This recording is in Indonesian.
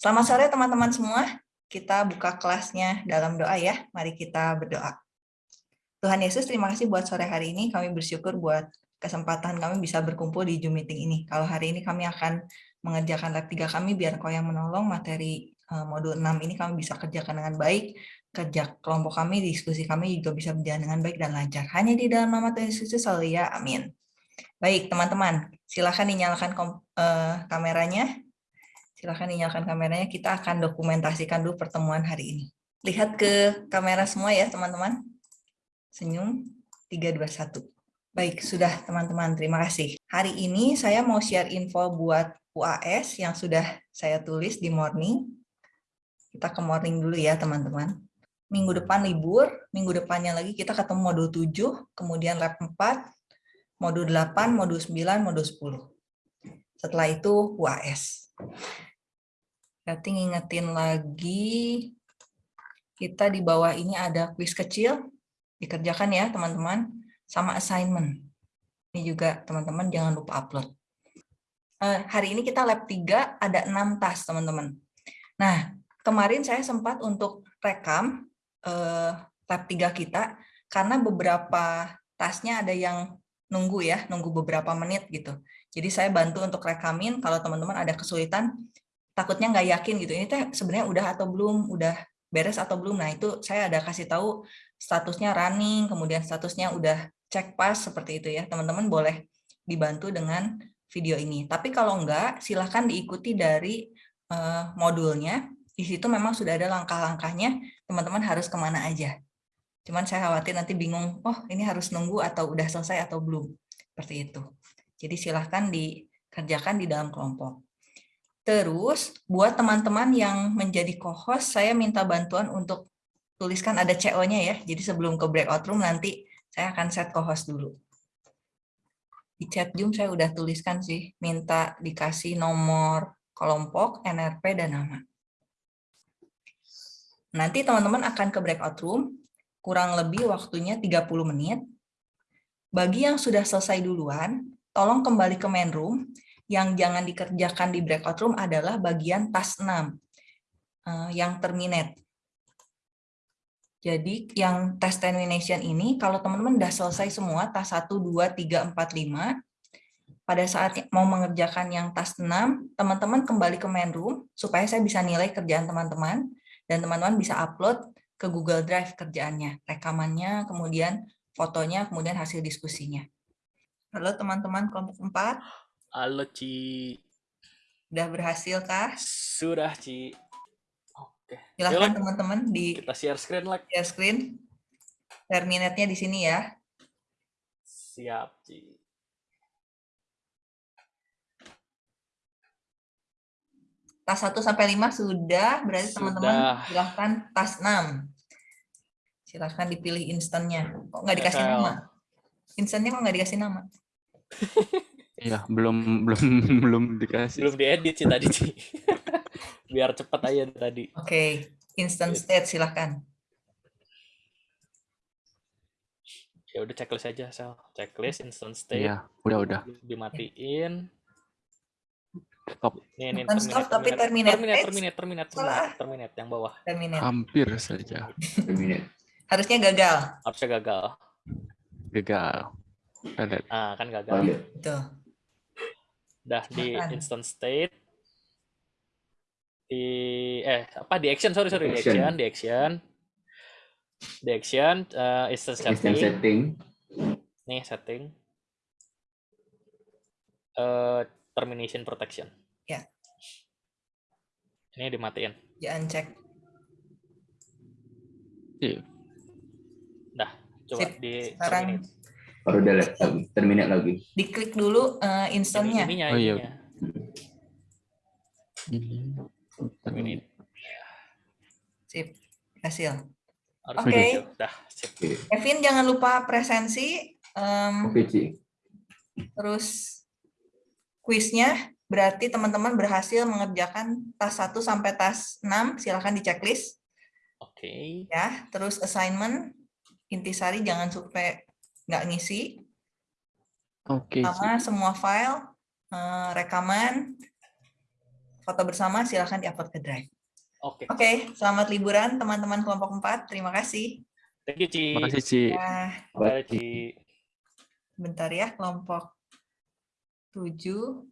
Selamat sore teman-teman semua. Kita buka kelasnya dalam doa ya. Mari kita berdoa. Tuhan Yesus, terima kasih buat sore hari ini. Kami bersyukur buat kesempatan kami bisa berkumpul di Zoom meeting ini. Kalau hari ini kami akan mengerjakan lab 3 kami, biar kau yang menolong materi eh, modul 6 ini kami bisa kerjakan dengan baik, kerja kelompok kami, diskusi kami juga bisa berjalan dengan baik dan lancar. Hanya di dalam nama Tuhan Yesus, selalu ya, amin. Baik, teman-teman, silakan dinyalakan uh, kameranya. Silakan dinyalakan kameranya, kita akan dokumentasikan dulu pertemuan hari ini. Lihat ke kamera semua ya, teman-teman. Senyum, 3, 2, 1. Baik, sudah teman-teman, terima kasih. Hari ini saya mau share info buat UAS yang sudah saya tulis di morning. Kita ke morning dulu ya, teman-teman minggu depan libur, minggu depannya lagi kita ketemu modul 7, kemudian lab 4, modul 8, modul 9, modul 10. Setelah itu UAS. Berarti ngingetin lagi, kita di bawah ini ada quiz kecil, dikerjakan ya teman-teman, sama assignment. Ini juga teman-teman jangan lupa upload. Uh, hari ini kita lab 3, ada 6 tas teman-teman. Nah, kemarin saya sempat untuk rekam uh, tab 3 kita karena beberapa tasnya ada yang nunggu ya, nunggu beberapa menit gitu. Jadi saya bantu untuk rekamin kalau teman-teman ada kesulitan, takutnya nggak yakin gitu, ini teh sebenarnya udah atau belum, udah beres atau belum. Nah itu saya ada kasih tahu statusnya running, kemudian statusnya udah cek pas seperti itu ya. Teman-teman boleh dibantu dengan video ini. Tapi kalau enggak, silahkan diikuti dari uh, modulnya di situ memang sudah ada langkah-langkahnya, teman-teman harus ke mana aja. Cuman saya khawatir nanti bingung, oh ini harus nunggu atau udah selesai atau belum. Seperti itu. Jadi silahkan dikerjakan di dalam kelompok. Terus, buat teman-teman yang menjadi co-host, saya minta bantuan untuk tuliskan ada CO-nya ya. Jadi sebelum ke breakout room nanti saya akan set co-host dulu. Di chat Zoom saya udah tuliskan sih, minta dikasih nomor kelompok, NRP, dan nama. Nanti teman-teman akan ke breakout room, kurang lebih waktunya 30 menit. Bagi yang sudah selesai duluan, tolong kembali ke main room. Yang jangan dikerjakan di breakout room adalah bagian task 6, eh, yang terminate. Jadi yang test termination ini, kalau teman-teman sudah selesai semua, task 1, 2, 3, 4, 5, pada saat mau mengerjakan yang task 6, teman-teman kembali ke main room, supaya saya bisa nilai kerjaan teman-teman, dan teman-teman bisa upload ke Google Drive kerjaannya, rekamannya, kemudian fotonya, kemudian hasil diskusinya. Halo teman-teman kelompok 4. Halo Ci. Sudah berhasil kah? Sudah Ci. Oke. Silahkan teman-teman di kita share screen like. Share screen. Terminatnya di sini ya. Siap Ci. tas 1 sampai 5 sudah, berarti teman-teman silahkan tas 6. Silahkan dipilih instannya. Kok nggak dikasih nama? Instannya kok nggak dikasih nama? Iya, belum belum belum dikasih. Belum diedit sih tadi sih. Biar cepat aja tadi. Oke, okay. instant state silahkan. Ya udah checklist aja, Sel. Checklist instant state. Iya, udah udah. Dimatiin stop. Nih, nih, Bukan stop, tapi terminate. Terminate, terminate, terminate, terminate, terminate, yang bawah. Terminate. Hampir saja. terminate. Harusnya gagal. Harusnya gagal. Gagal. Ah, kan gagal. Oh, Itu. Udah di instant state. Di eh apa di action sorry sorry di action di action di action uh, instant setting. setting. Nih setting. Uh, termination protection. Ya. Ini dimatiin. Jangan cek. Iya. Dah, coba Sip. di sekarang baru delete lagi, terminate lagi. Diklik dulu uh, instannya. Ini, ininya, oh iya. Ini. Terminate. Sip, hasil. Oke. Okay. Kevin jangan lupa presensi. Um, Oke, okay, Terus kuisnya berarti teman-teman berhasil mengerjakan tas 1 sampai tas 6, silahkan di checklist. Oke. Okay. Ya, terus assignment intisari jangan sampai nggak ngisi. Oke. Okay. Sama semua file, eh, rekaman, foto bersama silahkan diupload ke Drive. Oke. Oke, selamat liburan teman-teman kelompok 4. Terima kasih. Thank you, Ci. Makasih, Ci. Nah, Bye, Ci. bentar ya, kelompok 7.